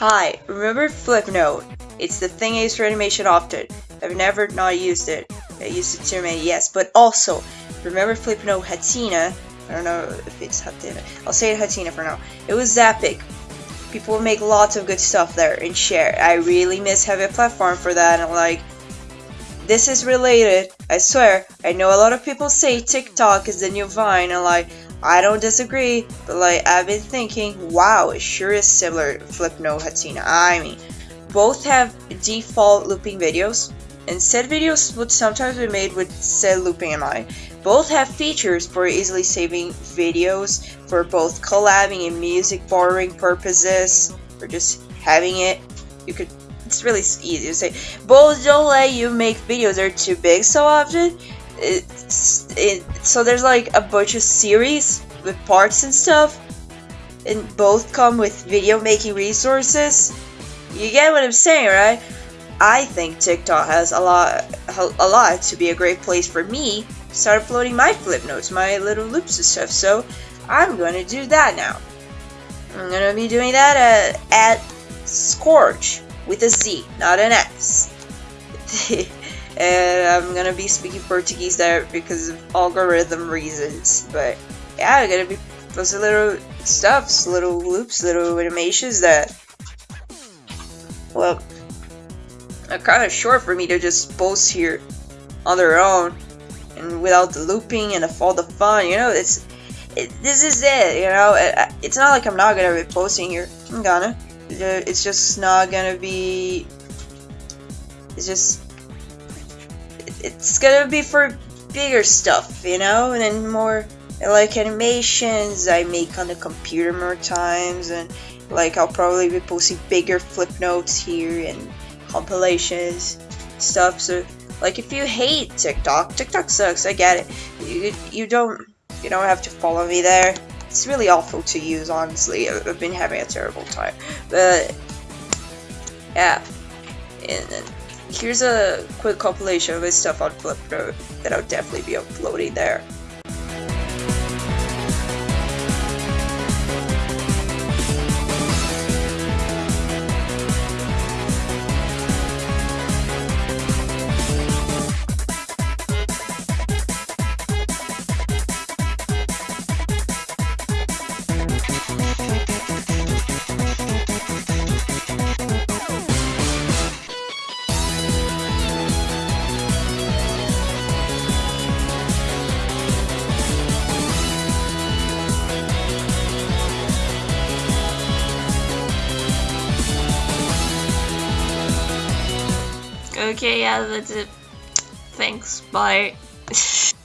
Hi, remember Flipnote? It's the thing I use for animation often. I've never not used it. I used it too many, yes, but also, remember Flipnote Hatena? I don't know if it's Hatena. I'll say Hatena for now. It was epic. People make lots of good stuff there and share. I really miss having a platform for that and like, this is related. I swear, I know a lot of people say TikTok is the new Vine and like, I don't disagree, but like I've been thinking, wow, it sure is similar Flipnote Hatena. I mean, both have default looping videos, and said videos would sometimes be made with said looping in mind. Both have features for easily saving videos for both collabing and music borrowing purposes, or just having it. You could it's really easy to say. Both don't let you make videos that are too big so often, it, so there's like a bunch of series with parts and stuff and both come with video making resources. You get what i'm saying right? I think tiktok has a lot a lot to be a great place for me to start uploading my flip notes my little loops and stuff so i'm gonna do that now. I'm gonna be doing that at, at scorch with a z not an s and I'm gonna be speaking Portuguese there because of algorithm reasons. But yeah, I'm gonna be those little stuffs, little loops, little animations that, well, are kind of short for me to just post here on their own and without the looping and all the fun. You know, it's it, this is it. You know, it, it's not like I'm not gonna be posting here. I'm gonna. It's just not gonna be. It's just it's gonna be for bigger stuff, you know, and then more like animations I make on the computer more times, and like I'll probably be posting bigger flip notes here and compilations stuff. So like if you hate TikTok, TikTok sucks. I get it. You you don't you don't have to follow me there. It's really awful to use, honestly. I've been having a terrible time, but yeah. And then Here's a quick compilation of his stuff on Flipnote that I'll definitely be uploading there. Okay, yeah, that's it. Thanks, bye.